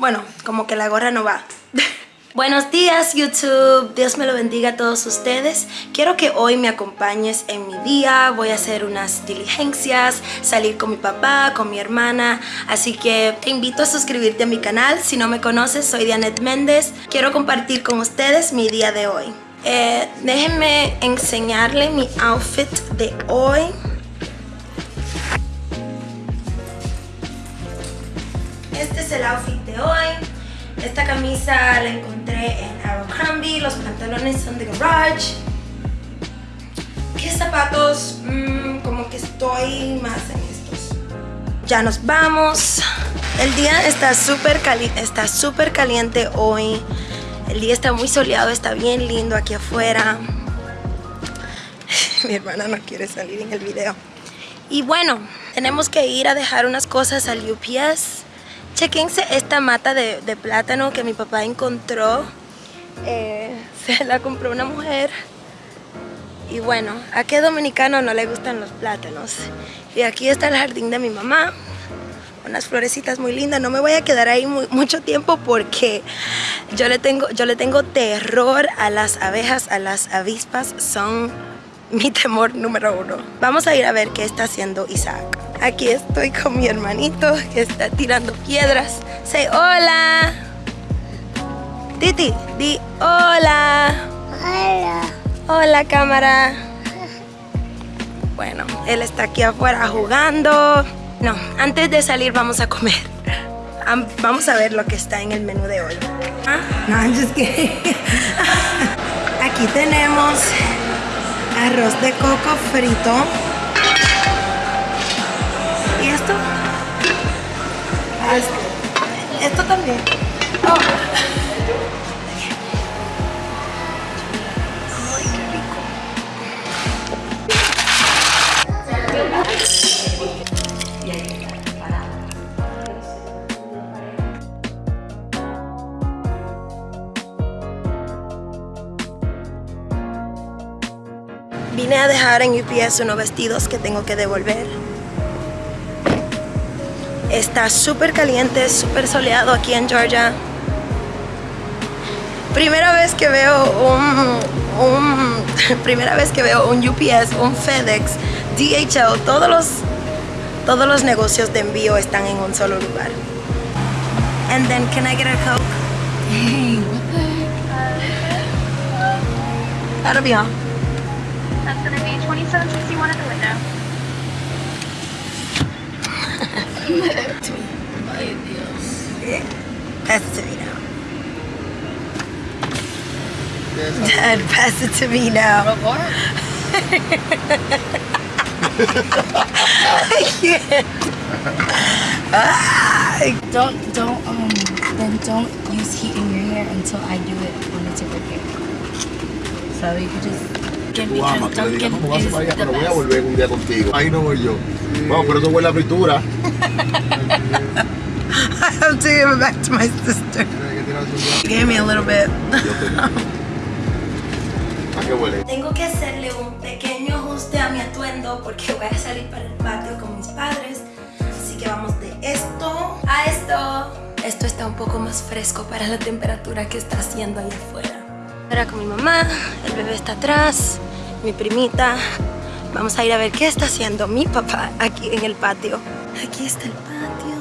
Bueno, como que la gorra no va. Buenos días YouTube, Dios me lo bendiga a todos ustedes. Quiero que hoy me acompañes en mi día. Voy a hacer unas diligencias, salir con mi papá, con mi hermana. Así que te invito a suscribirte a mi canal. Si no me conoces, soy Dianet Méndez. Quiero compartir con ustedes mi día de hoy. Eh, Déjenme enseñarle mi outfit de hoy. Este es el outfit hoy esta camisa la encontré en Abercrombie, los pantalones son de Garage. ¿Qué zapatos? Mm, como que estoy más en estos. Ya nos vamos. El día está súper está súper caliente hoy. El día está muy soleado, está bien lindo aquí afuera. Mi hermana no quiere salir en el video. Y bueno, tenemos que ir a dejar unas cosas al UPS. Chequense esta mata de, plátano que mi papá encontró. Eh, se la compró una mujer. Y bueno, a qué dominicano no le gustan los plátanos. Y aquí está el jardín de mi mamá. Unas florecitas muy lindas. No me voy a quedar ahí mucho tiempo porque yo le, tengo, yo le tengo terror a las abejas, a las avispas. Son mi temor número uno. Vamos a ir a ver qué está haciendo Isaac. Aquí estoy con mi hermanito que está tirando piedras. Say hola. Titi, di hola. Hola. Hola cámara. Bueno, él está aquí afuera jugando. No, antes de salir vamos a comer. Vamos a ver lo que está en el menú de hoy. ¿Ah? No, just Aquí tenemos arroz de coco frito. ¿Y esto? Ah, esto también. Oh. En UPS unos vestidos que tengo que devolver. Está súper caliente, súper soleado aquí en Georgia. Primera vez que veo un, primera vez que veo un UPS, un FedEx, DHL, todos los todos los negocios de envío están en un solo lugar. And then can I get a coke? That'll be all. That's to be 2761 at the window. Ay, Dios. Pass it to me now. Dad, pass it to me now. don't, don't, um, then don't use heat in your hair until I do it on the when it's a repair. So you could just Tú amas, que le digas, no, vas para allá, pero voy a volver un día contigo. Ahí no voy yo. Vamos, pero eso huele a fritura. I have to give it back to my sister. Give me a little bit. ¿A qué huele? Tengo que hacerle un pequeño ajuste a mi atuendo porque voy a salir para el patio con mis padres. Así que vamos de esto a esto. Esto está un poco más fresco para la temperatura que está haciendo ahí afuera. Ahora con mi mamá, el bebé está atrás, mi primita. Vamos a ir a ver qué está haciendo mi papá aquí en el patio. Aquí está el patio.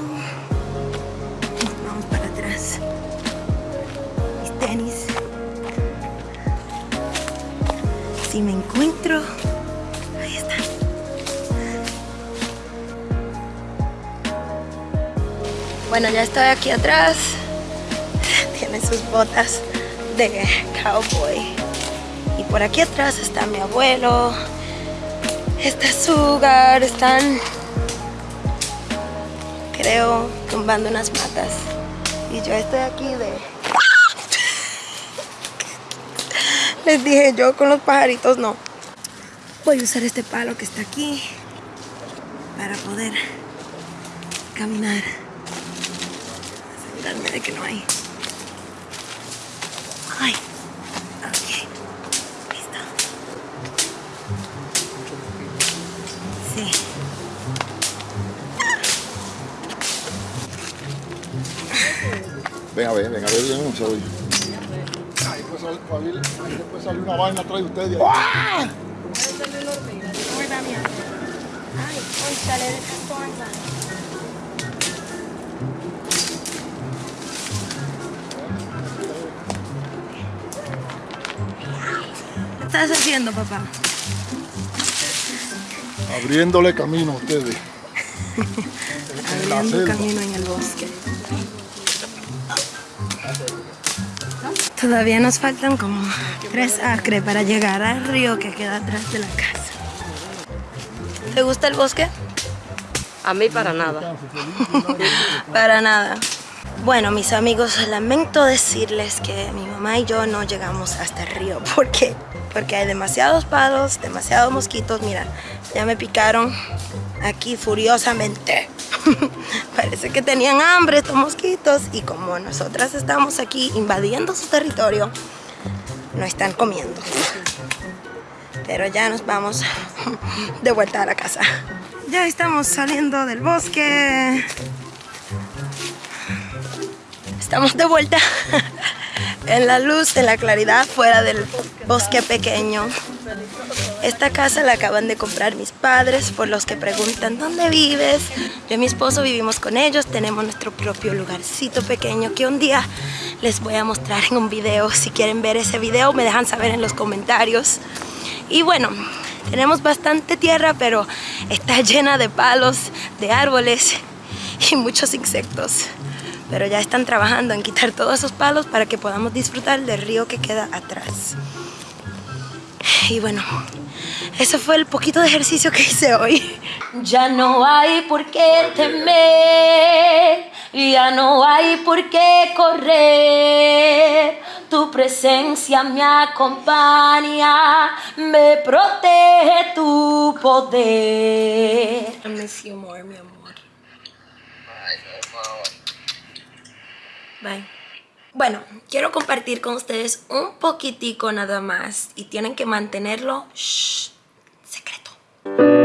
Vamos para atrás. Mis tenis. Si me encuentro... Ahí está. Bueno, ya estoy aquí atrás. Tiene sus botas de cowboy. Y por aquí atrás está mi abuelo. Está Sugar. Están, creo, tumbando unas matas. Y yo estoy aquí de... Les dije yo con los pajaritos no. Voy a usar este palo que está aquí para poder caminar. Asegurarme de que no hay Ay. Sí. Ven a ver, ven a ver bien, se oye. Ahí puede salir, ahí puede salir una vaina atrás de ustedes. ¡Ah! Ay, cónchale, de castorza. ¿Qué estás haciendo, papá? Abriéndole camino a ustedes. Abriendo selva. camino en el bosque. Todavía nos faltan como tres acres para llegar al río que queda atrás de la casa. ¿Te gusta el bosque? A mí para nada. Para nada. Bueno, mis amigos, lamento decirles que mi mamá y yo no llegamos hasta el río. ¿Por qué? Porque hay demasiados palos, demasiados mosquitos. Mira, ya me picaron aquí furiosamente. Parece que tenían hambre estos mosquitos y como nosotras estamos aquí invadiendo su territorio, no están comiendo. Pero ya nos vamos de vuelta a la casa. Ya estamos saliendo del bosque. Estamos de vuelta en la luz, en la claridad, fuera del bosque pequeño. Esta casa la acaban de comprar mis padres, por los que preguntan, ¿dónde vives? Yo y mi esposo vivimos con ellos, tenemos nuestro propio lugarcito pequeño que un día les voy a mostrar en un video. Si quieren ver ese video, me dejan saber en los comentarios. Y bueno, tenemos bastante tierra, pero está llena de palos, de árboles y muchos insectos. Pero ya están trabajando en quitar todos esos palos para que podamos disfrutar del río que queda atrás. Y bueno, eso fue el poquito de ejercicio que hice hoy. Ya no hay por qué temer, ya no hay por qué correr. Tu presencia me acompaña, me protege tu poder. I miss you more, mi amor. Bye. Bueno, quiero compartir con ustedes un poquitico nada más y tienen que mantenerlo shh, secreto.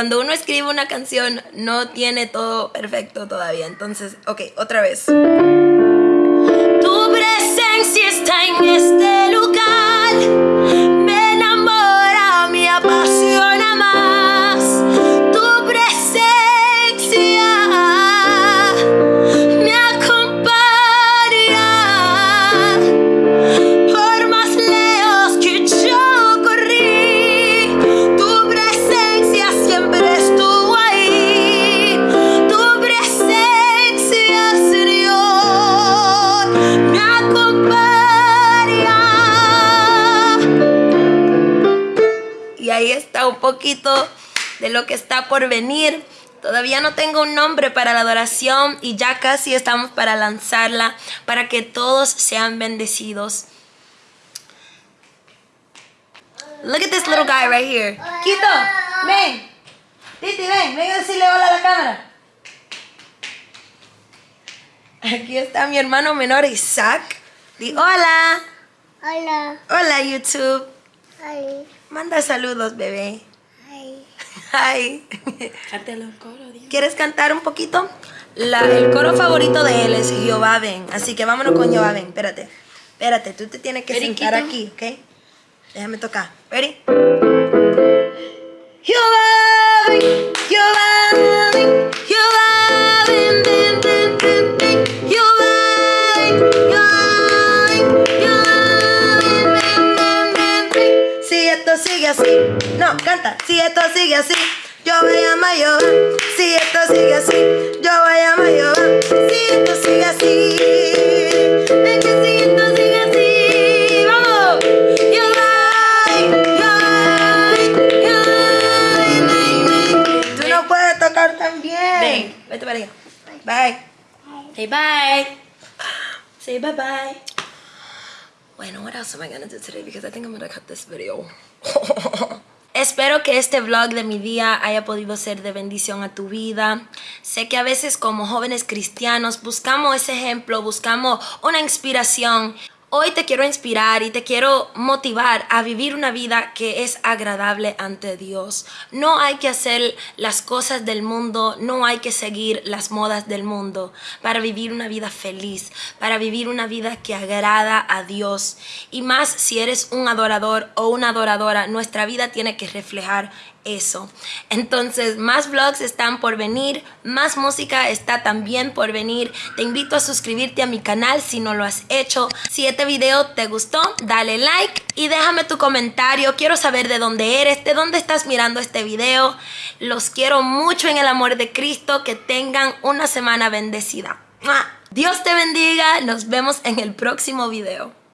Cuando uno escribe una canción no tiene todo perfecto todavía. Entonces, ok, otra vez. Tu presencia está en este Y ahí está un poquito de lo que está por venir. Todavía no tengo un nombre para la adoración y ya casi estamos para lanzarla para que todos sean bendecidos. Look at this little guy right here. Quito, ven. Titi, ven, ven a decirle hola a la cámara. Aquí está mi hermano menor Isaac. Di hola. Hola. Hola YouTube. Hi. Manda saludos, bebé. Hi. Hi. Cántalo el coro, Dios. ¿Quieres cantar un poquito? La- el coro favorito de él es Jehová. Así que vámonos con Jehová ven. Espérate. Espérate, tú te tienes que sentar aquí, ¿ok? Déjame tocar. ¿Ready? Yo voy a llamar Jehová. Si esto sigue así, yo voy a Jehová. Si esto sigue así, es que si esto sigue así, vamos. Tú no puedes tocar tan bien. para allá. Bye. Say bye. Say bye bye. Bueno, what else am I gonna do today? Because I think I'm gonna cut this video. Espero que este vlog de mi día haya podido ser de bendición a tu vida. Sé que a veces como jóvenes cristianos buscamos ese ejemplo, buscamos una inspiración. Hoy te quiero inspirar y te quiero motivar a vivir una vida que es agradable ante Dios. No hay que hacer las cosas del mundo, no hay que seguir las modas del mundo para vivir una vida feliz, para vivir una vida que agrada a Dios. Y más si eres un adorador o una adoradora, nuestra vida tiene que reflejar eso. Entonces, más vlogs están por venir, más música está también por venir. Te invito a suscribirte a mi canal si no lo has hecho. Si este video te gustó, dale like y déjame tu comentario. Quiero saber de dónde eres, de dónde estás mirando este video. Los quiero mucho en el amor de Cristo. Que tengan una semana bendecida. Dios te bendiga. Nos vemos en el próximo video.